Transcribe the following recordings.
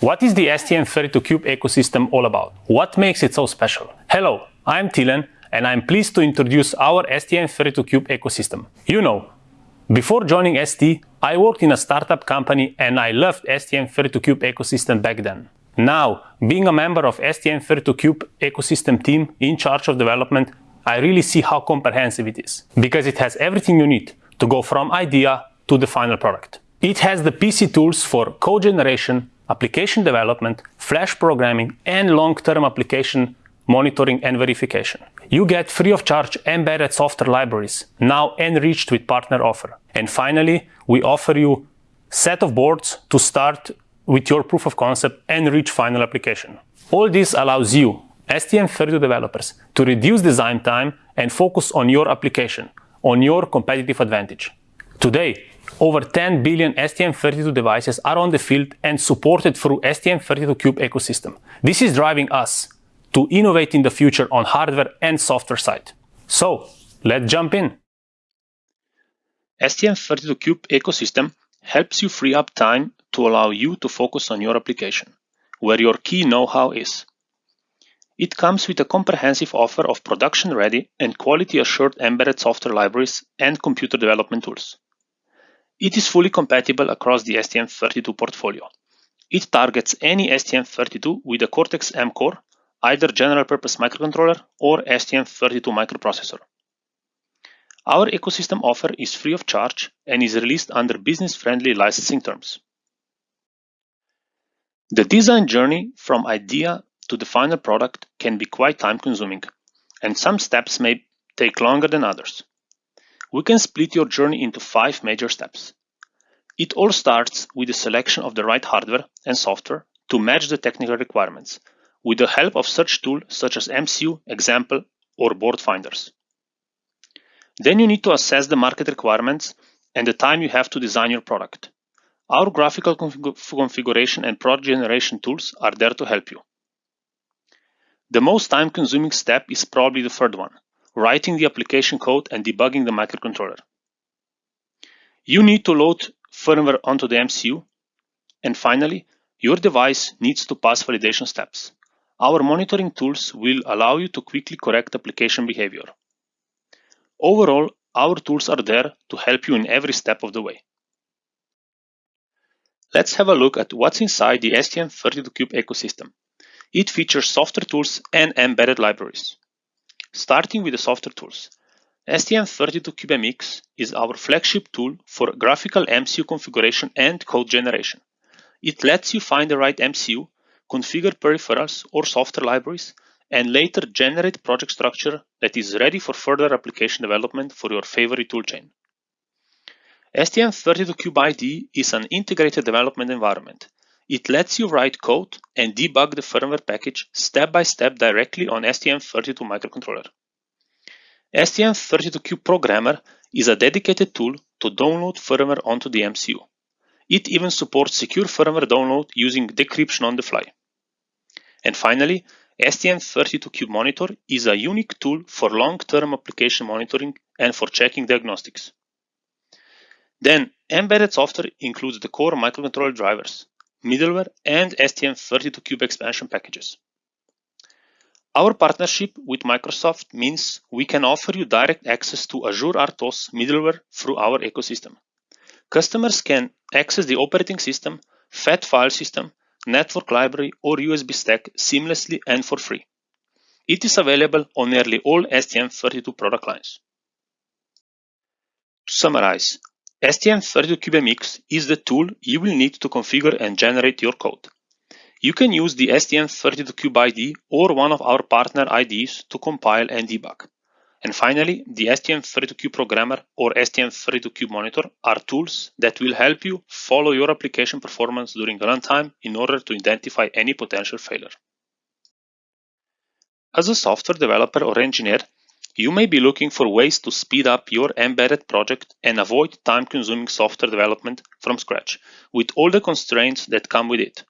What is the STM32Cube ecosystem all about? What makes it so special? Hello, I'm Tilen and I'm pleased to introduce our STM32Cube ecosystem. You know, before joining ST, I worked in a startup company and I loved STM32Cube ecosystem back then. Now, being a member of STM32Cube ecosystem team in charge of development, I really see how comprehensive it is, because it has everything you need to go from idea to the final product. It has the PC tools for code generation, application development, flash programming, and long-term application monitoring and verification. You get free of charge embedded software libraries, now enriched with partner offer. And finally, we offer you set of boards to start with your proof of concept and reach final application. All this allows you, STM32 developers, to reduce design time and focus on your application, on your competitive advantage. Today, over 10 billion STM32 devices are on the field and supported through STM32Cube ecosystem. This is driving us to innovate in the future on hardware and software side. So, let's jump in. STM32Cube ecosystem helps you free up time to allow you to focus on your application, where your key know-how is. It comes with a comprehensive offer of production-ready and quality-assured embedded software libraries and computer development tools. It is fully compatible across the STM32 portfolio. It targets any STM32 with a Cortex-M core, either general-purpose microcontroller or STM32 microprocessor. Our ecosystem offer is free of charge and is released under business-friendly licensing terms. The design journey from idea to the final product can be quite time-consuming, and some steps may take longer than others. We can split your journey into five major steps. It all starts with the selection of the right hardware and software to match the technical requirements, with the help of such tools such as MCU, example, or board finders. Then you need to assess the market requirements and the time you have to design your product. Our graphical config configuration and product generation tools are there to help you. The most time consuming step is probably the third one, writing the application code and debugging the microcontroller. You need to load firmware onto the MCU. And finally, your device needs to pass validation steps. Our monitoring tools will allow you to quickly correct application behavior. Overall, our tools are there to help you in every step of the way. Let's have a look at what's inside the STM32Cube ecosystem. It features software tools and embedded libraries. Starting with the software tools. STM32CubeMX is our flagship tool for graphical MCU configuration and code generation. It lets you find the right MCU, configure peripherals or software libraries, and later generate project structure that is ready for further application development for your favorite toolchain. STM32CubeIDE is an integrated development environment. It lets you write code and debug the firmware package step by step directly on STM32 microcontroller. STM32Cube Programmer is a dedicated tool to download firmware onto the MCU. It even supports secure firmware download using decryption on the fly. And finally, STM32Cube Monitor is a unique tool for long-term application monitoring and for checking diagnostics. Then, embedded software includes the core microcontroller drivers, middleware, and STM32Cube expansion packages. Our partnership with Microsoft means we can offer you direct access to Azure RTOS middleware through our ecosystem. Customers can access the operating system, FAT file system, network library, or USB stack seamlessly and for free. It is available on nearly all STM32 product lines. To summarize, STM32CubeMX is the tool you will need to configure and generate your code. You can use the STM32Cube IDE or one of our partner IDEs to compile and debug. And finally, the STM32Cube Programmer or STM32Cube Monitor are tools that will help you follow your application performance during runtime in order to identify any potential failure. As a software developer or engineer, you may be looking for ways to speed up your embedded project and avoid time-consuming software development from scratch, with all the constraints that come with it.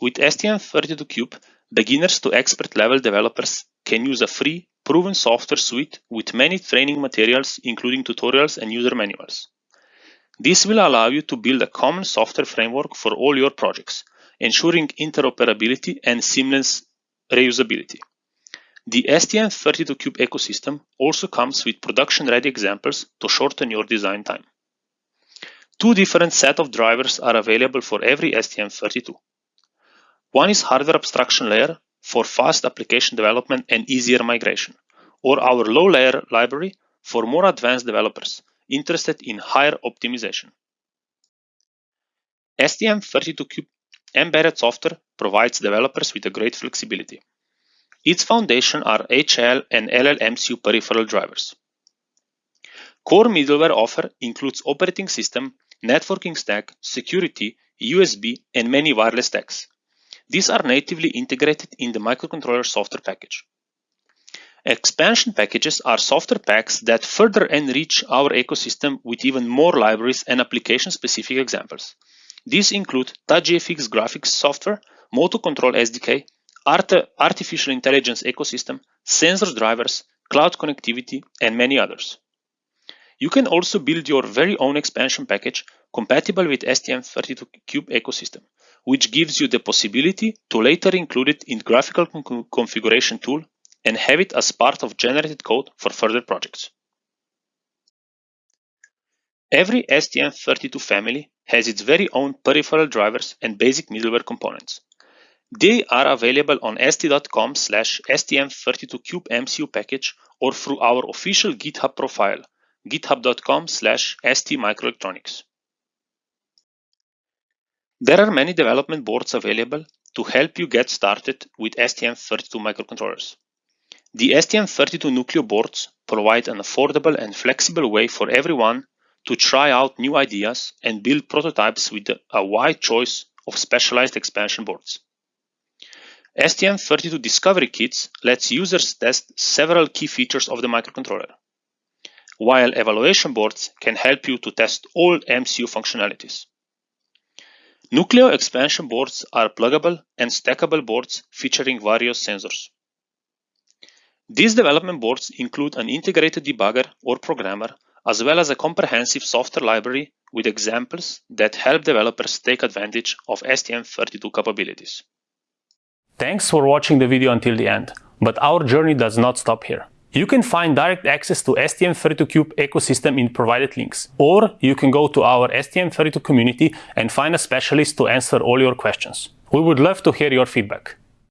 With STM32Cube, beginners to expert level developers can use a free, proven software suite with many training materials including tutorials and user manuals. This will allow you to build a common software framework for all your projects, ensuring interoperability and seamless reusability. The STM32Cube ecosystem also comes with production-ready examples to shorten your design time. Two different set of drivers are available for every STM32. One is hardware abstraction layer for fast application development and easier migration, or our low-layer library for more advanced developers interested in higher optimization. STM32Cube embedded software provides developers with a great flexibility. Its foundation are HAL and LL MCU peripheral drivers. Core middleware offer includes operating system, networking stack, security, USB, and many wireless stacks. These are natively integrated in the microcontroller software package. Expansion packages are software packs that further enrich our ecosystem with even more libraries and application-specific examples. These include TouchGFX graphics software, Motor Control SDK, Art artificial intelligence ecosystem, sensors drivers, cloud connectivity, and many others. You can also build your very own expansion package compatible with STM32Cube ecosystem, which gives you the possibility to later include it in graphical configuration tool and have it as part of generated code for further projects. Every STM32 family has its very own peripheral drivers and basic middleware components. They are available on st.com slash stm32cubemcu package or through our official GitHub profile github.com slash stmicroelectronics. There are many development boards available to help you get started with STM32 microcontrollers. The STM32 Nucleo boards provide an affordable and flexible way for everyone to try out new ideas and build prototypes with a wide choice of specialized expansion boards. STM32 Discovery Kits lets users test several key features of the microcontroller while evaluation boards can help you to test all MCU functionalities. Nucleo expansion boards are pluggable and stackable boards featuring various sensors. These development boards include an integrated debugger or programmer, as well as a comprehensive software library with examples that help developers take advantage of STM32 capabilities. Thanks for watching the video until the end, but our journey does not stop here. You can find direct access to STM32Cube ecosystem in provided links, or you can go to our STM32 community and find a specialist to answer all your questions. We would love to hear your feedback.